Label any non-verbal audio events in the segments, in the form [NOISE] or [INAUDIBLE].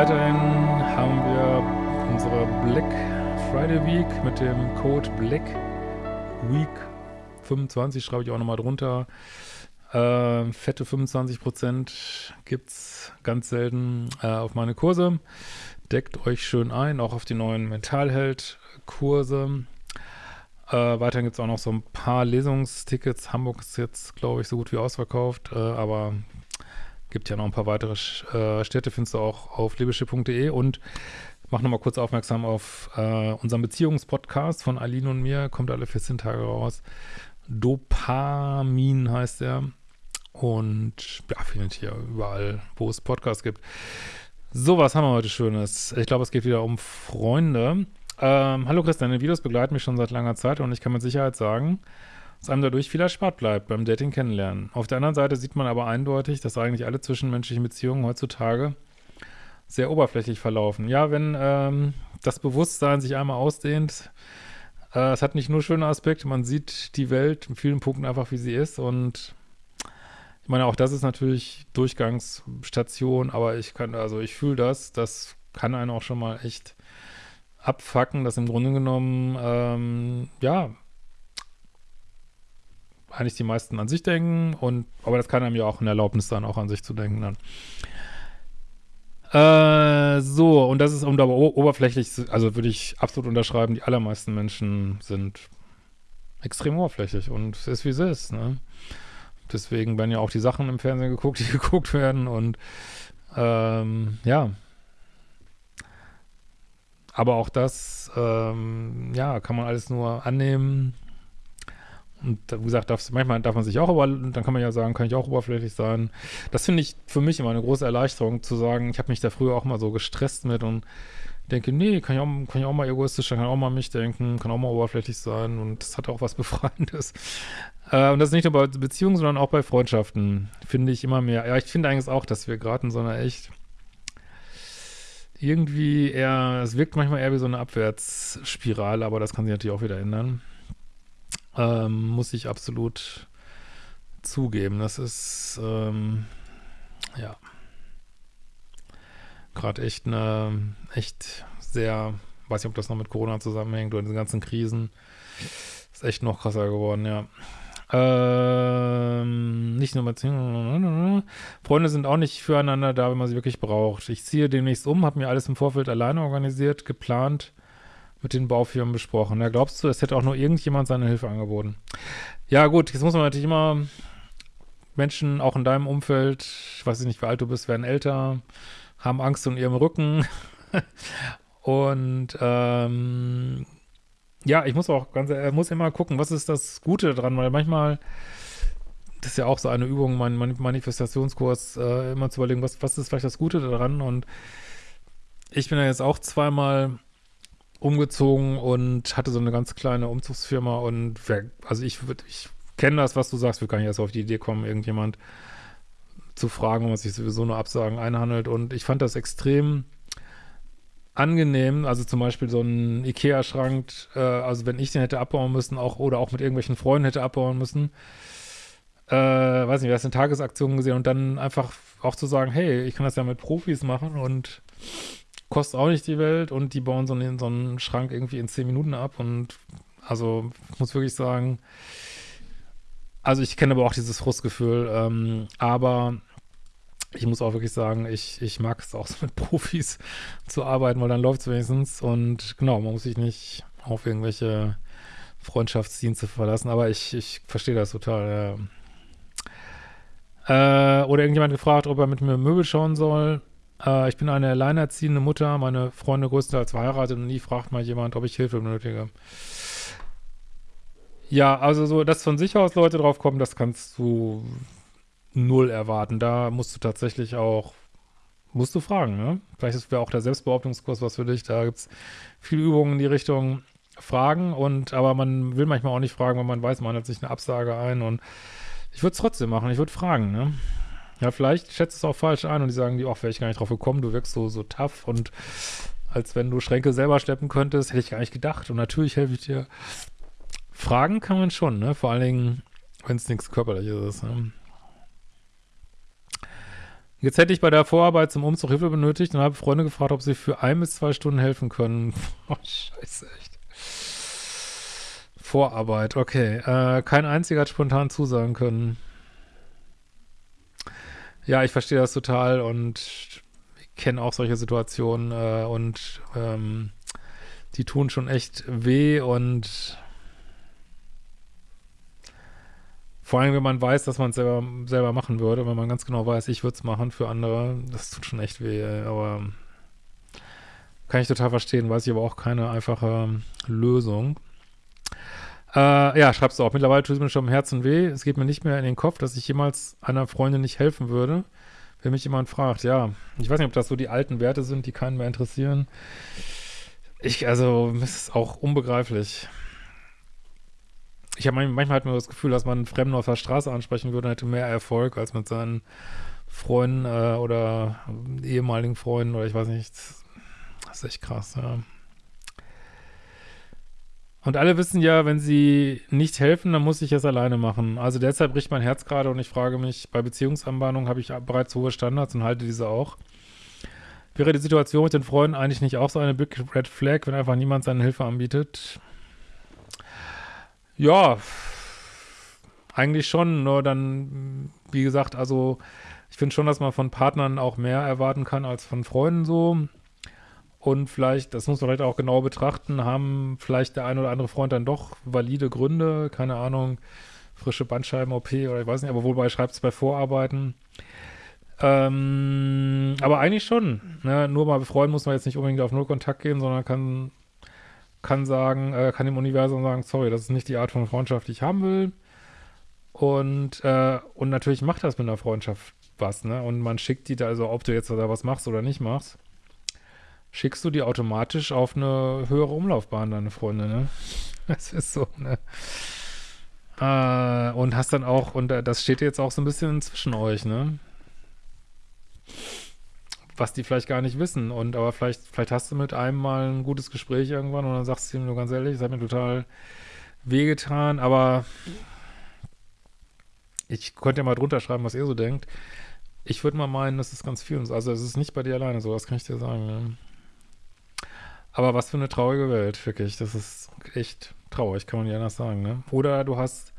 weiterhin haben wir unsere Black Friday Week mit dem Code Black Week 25, schreibe ich auch nochmal drunter. Äh, fette 25% gibt es ganz selten äh, auf meine Kurse. Deckt euch schön ein, auch auf die neuen Mentalheld-Kurse. Äh, weiterhin gibt es auch noch so ein paar Lesungstickets. Hamburg ist jetzt, glaube ich, so gut wie ausverkauft, äh, aber gibt ja noch ein paar weitere äh, Städte, findest du auch auf liebeschiff.de und mach nochmal kurz aufmerksam auf äh, unseren Beziehungspodcast von Aline und mir, kommt alle 14 Tage raus. Dopamin heißt er. Und ja, findet hier überall, wo es Podcasts gibt. So, was haben wir heute Schönes? Ich glaube, es geht wieder um Freunde. Ähm, hallo Chris, deine Videos begleiten mich schon seit langer Zeit und ich kann mit Sicherheit sagen, dass einem dadurch viel erspart bleibt beim Dating kennenlernen. Auf der anderen Seite sieht man aber eindeutig, dass eigentlich alle zwischenmenschlichen Beziehungen heutzutage sehr oberflächlich verlaufen. Ja, wenn ähm, das Bewusstsein sich einmal ausdehnt, äh, es hat nicht nur schöne Aspekte, man sieht die Welt in vielen Punkten einfach, wie sie ist und ich meine, auch das ist natürlich Durchgangsstation, aber ich kann, also ich fühle das, das kann einen auch schon mal echt abfacken, dass im Grunde genommen, ähm, ja, eigentlich die meisten an sich denken und, aber das kann einem ja auch ein Erlaubnis sein, auch an sich zu denken dann. Äh, so, und das ist, um da oberflächlich, also würde ich absolut unterschreiben, die allermeisten Menschen sind extrem oberflächlich und es ist, wie es ist, ne? Deswegen werden ja auch die Sachen im Fernsehen geguckt, die [LAUGHS] geguckt werden und ähm, ja. Aber auch das, ähm, ja, kann man alles nur annehmen. Und wie gesagt, darf, manchmal darf man sich auch, aber dann kann man ja sagen, kann ich auch oberflächlich sein. Das finde ich für mich immer eine große Erleichterung, zu sagen, ich habe mich da früher auch mal so gestresst mit und denke, nee, kann ich, auch, kann ich auch mal egoistisch sein, kann auch mal mich denken, kann auch mal oberflächlich sein und das hat auch was [LAUGHS] Befreiendes. Äh, und das nicht nur bei Beziehungen, sondern auch bei Freundschaften, finde ich immer mehr. Ja, ich finde eigentlich auch, dass wir gerade in so einer echt irgendwie eher, es wirkt manchmal eher wie so eine Abwärtsspirale, aber das kann sich natürlich auch wieder ändern. Ähm, muss ich absolut zugeben. Das ist, ähm, ja, gerade echt eine, echt sehr, weiß nicht, ob das noch mit Corona zusammenhängt oder den ganzen Krisen. Ist echt noch krasser geworden, ja. Ähm, nicht nur mit Freunde sind auch nicht füreinander da, wenn man sie wirklich braucht. Ich ziehe demnächst um, habe mir alles im Vorfeld alleine organisiert, geplant, mit den Baufirmen besprochen. Ja, glaubst du, es hätte auch nur irgendjemand seine Hilfe angeboten? Ja, gut, jetzt muss man natürlich immer Menschen, auch in deinem Umfeld, ich weiß nicht, wie alt du bist, werden älter, haben Angst um ihrem Rücken. [LAUGHS] Und ähm, ja, ich muss auch ganz, er muss immer gucken, was ist das Gute daran, weil manchmal, das ist ja auch so eine Übung, mein Manifestationskurs, äh, immer zu überlegen, was, was ist vielleicht das Gute daran und ich bin ja jetzt auch zweimal umgezogen und hatte so eine ganz kleine Umzugsfirma und wer, also ich würde, ich kenne das, was du sagst, wir können jetzt auf die Idee kommen, irgendjemand zu fragen, was sich sowieso nur Absagen einhandelt. Und ich fand das extrem angenehm, also zum Beispiel so ein Ikea-Schrank, äh, also wenn ich den hätte abbauen müssen, auch oder auch mit irgendwelchen Freunden hätte abbauen müssen, äh, weiß nicht, wer ist eine Tagesaktion gesehen und dann einfach auch zu sagen, hey, ich kann das ja mit Profis machen und kostet auch nicht die Welt und die bauen so einen, so einen Schrank irgendwie in zehn Minuten ab und also ich muss wirklich sagen, also ich kenne aber auch dieses Frustgefühl, ähm, aber ich muss auch wirklich sagen, ich, ich mag es auch so mit [LAUGHS] Profis zu arbeiten, weil dann läuft es wenigstens und genau, man muss sich nicht auf irgendwelche Freundschaftsdienste verlassen, aber ich, ich verstehe das total. Ja. Äh, oder irgendjemand gefragt, ob er mit mir Möbel schauen soll. Äh, ich bin eine alleinerziehende Mutter, meine Freunde größtenteils verheiratet und nie fragt mal jemand, ob ich Hilfe benötige. Ja, also so, dass von sich aus Leute drauf kommen, das kannst du null erwarten. Da musst du tatsächlich auch, musst du fragen, ne? Vielleicht wäre auch der Selbstbehauptungskurs was für dich. Da gibt es viele Übungen in die Richtung Fragen und, aber man will manchmal auch nicht fragen, weil man weiß, man hat sich eine Absage ein und ich würde es trotzdem machen, ich würde fragen, ne? Ja, vielleicht schätzt es auch falsch ein und die sagen ach, wäre ich gar nicht drauf gekommen, du wirkst so, so tough und als wenn du Schränke selber schleppen könntest, hätte ich gar nicht gedacht und natürlich helfe ich dir. Fragen kann man schon, ne? Vor allen Dingen, wenn es nichts Körperliches ist, ne? Jetzt hätte ich bei der Vorarbeit zum Umzug Hilfe benötigt und habe Freunde gefragt, ob sie für ein bis zwei Stunden helfen können. [LAUGHS] Oh, scheiße, echt. Vorarbeit, okay. Äh, kein einziger hat spontan zusagen können. Ja, ich verstehe das total und kenne auch solche Situationen äh, und ähm, die tun schon echt weh und vor allem, wenn man weiß, dass man es selber, selber machen würde, wenn man ganz genau weiß, ich würde es machen für andere, das tut schon echt weh, aber kann ich total verstehen, weiß ich aber auch keine einfache Lösung. Äh, ja, schreibst du auch. Mittlerweile tut es mir schon im Herzen weh. Es geht mir nicht mehr in den Kopf, dass ich jemals einer Freundin nicht helfen würde, wenn mich jemand fragt. Ja, ich weiß nicht, ob das so die alten Werte sind, die keinen mehr interessieren. Ich, also, es ist auch unbegreiflich. Ich habe manchmal hat man das Gefühl, dass man einen Fremden auf der Straße ansprechen würde, hätte mehr Erfolg als mit seinen Freunden äh, oder ehemaligen Freunden oder ich weiß nicht. Das ist echt krass, ja. Und alle wissen ja, wenn sie nicht helfen, dann muss ich es alleine machen. Also deshalb bricht mein Herz gerade und ich frage mich, bei Beziehungsanbahnung habe ich bereits hohe Standards und halte diese auch. Wäre die Situation mit den Freunden eigentlich nicht auch so eine Big Red Flag, wenn einfach niemand seine Hilfe anbietet? Ja, eigentlich schon, nur dann, wie gesagt, also ich finde schon, dass man von Partnern auch mehr erwarten kann als von Freunden so. Und vielleicht, das muss man vielleicht auch genau betrachten, haben vielleicht der ein oder andere Freund dann doch valide Gründe, keine Ahnung, frische Bandscheiben-OP oder ich weiß nicht, aber wobei schreibt es bei Vorarbeiten. Ähm, aber eigentlich schon. Ne? Nur mal befreuen muss man jetzt nicht unbedingt auf Null-Kontakt gehen, sondern kann, kann sagen, äh, kann dem Universum sagen, sorry, das ist nicht die Art von Freundschaft, die ich haben will. Und, äh, und natürlich macht das mit einer Freundschaft was, ne? Und man schickt die da, also ob du jetzt da was machst oder nicht machst schickst du die automatisch auf eine höhere Umlaufbahn, deine Freunde, ne? [LAUGHS] Das ist so, ne? Äh, und hast dann auch, und das steht jetzt auch so ein bisschen zwischen euch, ne? Was die vielleicht gar nicht wissen. Und aber vielleicht, vielleicht hast du mit einem mal ein gutes Gespräch irgendwann und dann sagst du ihm nur ganz ehrlich, es hat mir total wehgetan, aber ich könnte ja mal drunter schreiben, was ihr so denkt. Ich würde mal meinen, das ist ganz viel. Also es ist nicht bei dir alleine so, das kann ich dir sagen. Ne? Aber was für eine traurige Welt, wirklich. Das ist echt traurig, kann man nicht anders sagen, ne? Oder du hast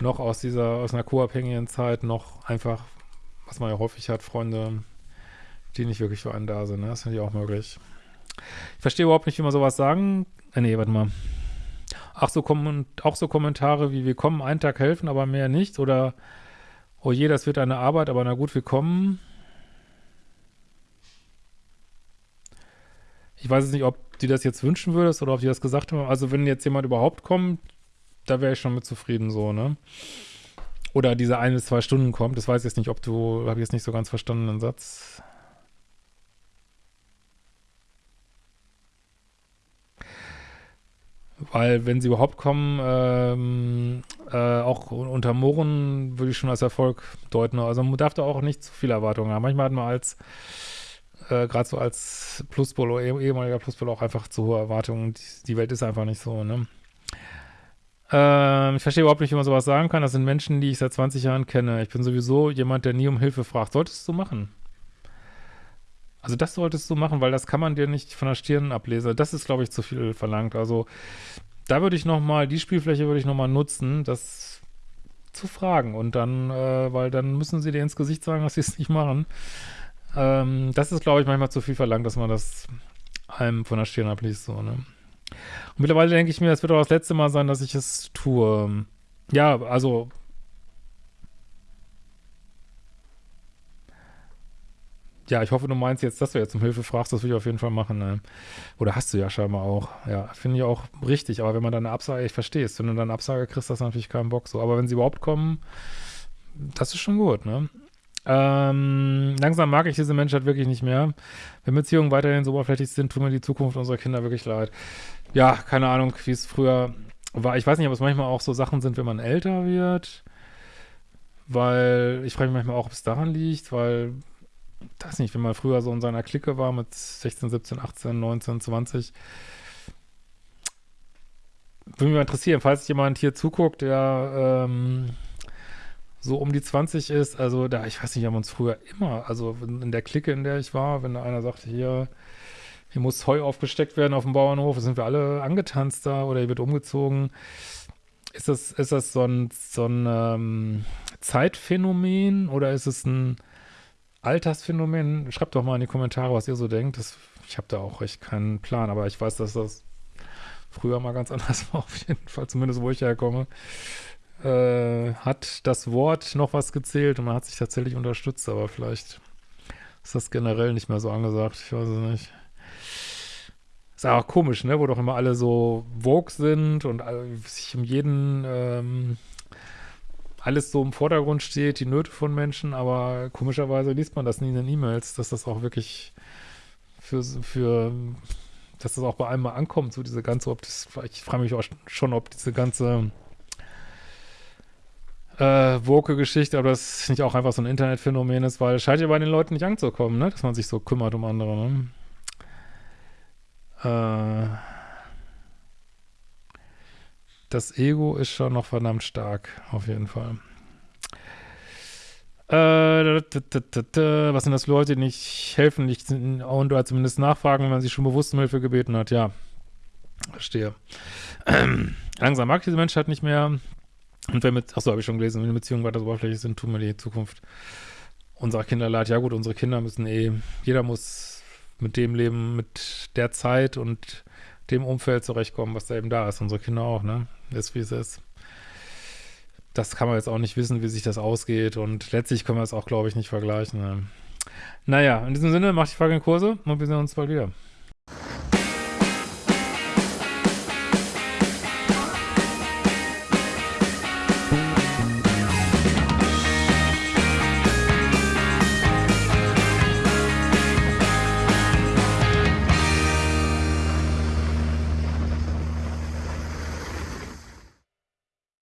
noch aus dieser, aus einer co-abhängigen Zeit noch einfach, was man ja häufig hat, Freunde, die nicht wirklich für einen da sind, ne? Das finde ich auch möglich. Ich verstehe überhaupt nicht, wie man sowas sagen, äh, nee, warte mal. Ach so, auch so Kommentare wie, wir kommen einen Tag helfen, aber mehr nicht, oder, oh je, das wird eine Arbeit, aber na gut, wir kommen. Ich weiß jetzt nicht, ob du das jetzt wünschen würdest oder ob die das gesagt haben. Also wenn jetzt jemand überhaupt kommt, da wäre ich schon mit zufrieden so, ne? Oder diese ein bis zwei Stunden kommt. Das weiß ich jetzt nicht, ob du, habe ich jetzt nicht so ganz verstanden, den Satz. Weil wenn sie überhaupt kommen, ähm, äh, auch unter Mohren würde ich schon als Erfolg deuten. Also man darf da auch nicht zu viel Erwartungen haben. Manchmal hat man als äh, gerade so als Pluspol oder eh, ehemaliger Pluspol auch einfach zu hohe Erwartungen. Die, die, Welt ist einfach nicht so, ne? Ähm, ich verstehe überhaupt nicht, wie man sowas sagen kann. Das sind Menschen, die ich seit 20 Jahren kenne. Ich bin sowieso jemand, der nie um Hilfe fragt. Solltest du machen. Also das solltest du machen, weil das kann man dir nicht von der Stirn ablesen. Das ist, glaube ich, zu viel verlangt. Also da würde ich nochmal, die Spielfläche würde ich nochmal nutzen, das zu fragen. Und dann, äh, weil dann müssen sie dir ins Gesicht sagen, dass sie es nicht machen. Ähm, das ist, glaube ich, manchmal zu viel verlangt, dass man das einem von der Stirn abliest, so, ne? Und mittlerweile denke ich mir, es wird auch das letzte Mal sein, dass ich es tue. Ja, also ja, ich hoffe, du meinst jetzt, dass du jetzt um Hilfe fragst, das will ich auf jeden Fall machen. Ne? Oder hast du ja scheinbar auch. Ja, finde ich auch richtig. Aber wenn man dann eine Absage, ich verstehe es, wenn du dann eine Absage kriegst, das ist natürlich keinen Bock so. Aber wenn sie überhaupt kommen, das ist schon gut, ne? Ähm, langsam mag ich diese Menschheit wirklich nicht mehr. Wenn Beziehungen weiterhin so oberflächlich sind, tut mir die Zukunft unserer Kinder wirklich leid. Ja, keine Ahnung, wie es früher war. Ich weiß nicht, ob es manchmal auch so Sachen sind, wenn man älter wird. Weil ich frage mich manchmal auch, ob es daran liegt, weil, das nicht, wenn man früher so in seiner Clique war mit 16, 17, 18, 19, 20. Würde mich mal interessieren, falls jemand hier zuguckt, der ähm, so um die 20 ist, also da, ich weiß nicht, haben uns früher immer, also in der Clique, in der ich war, wenn einer sagte, hier, hier muss Heu aufgesteckt werden auf dem Bauernhof, sind wir alle angetanzt da oder hier wird umgezogen. Ist das, ist das so ein, so ein ähm, Zeitphänomen oder ist es ein Altersphänomen? Schreibt doch mal in die Kommentare, was ihr so denkt. Das, ich habe da auch echt keinen Plan, aber ich weiß, dass das früher mal ganz [LAUGHS] anders war, auf jeden Fall, zumindest wo ich herkomme äh, hat das Wort noch was gezählt und man hat sich tatsächlich unterstützt, aber vielleicht ist das generell nicht mehr so angesagt, ich weiß es nicht. Ist auch komisch, ne, wo doch immer alle so vogue sind und sich um jeden ähm, alles so im Vordergrund steht, die Nöte von Menschen, aber komischerweise liest man das nie in den E-Mails, dass das auch wirklich für, für dass das auch bei einem mal ankommt, so diese ganze, ob das, ich frage mich auch schon, ob diese ganze äh, Woke-Geschichte, aber das nicht auch einfach so ein Internetphänomen ist, weil es scheint ja bei den Leuten nicht anzukommen, ne? dass man sich so kümmert um andere. Ne? Äh, das Ego ist schon noch verdammt stark, auf jeden Fall. Äh, was sind das für Leute, die nicht helfen, nicht und oder zumindest nachfragen, wenn man sich schon bewusst um Hilfe gebeten hat? Ja, verstehe. [CLEARS THROAT] Langsam mag diese Menschheit nicht mehr. Und wenn mit, achso, habe ich schon gelesen, wenn die Beziehungen weiter so oberflächlich sind, tun wir die Zukunft unserer Kinder leid. Ja gut, unsere Kinder müssen eh, jeder muss mit dem leben, mit der Zeit und dem Umfeld zurechtkommen, was da eben da ist. Unsere Kinder auch, ne? Ist wie es ist. Das kann man jetzt auch nicht wissen, wie sich das ausgeht und letztlich können wir es auch, glaube ich, nicht vergleichen. Ne? Naja, in diesem Sinne, macht die Frage in Kurse und wir sehen uns bald wieder.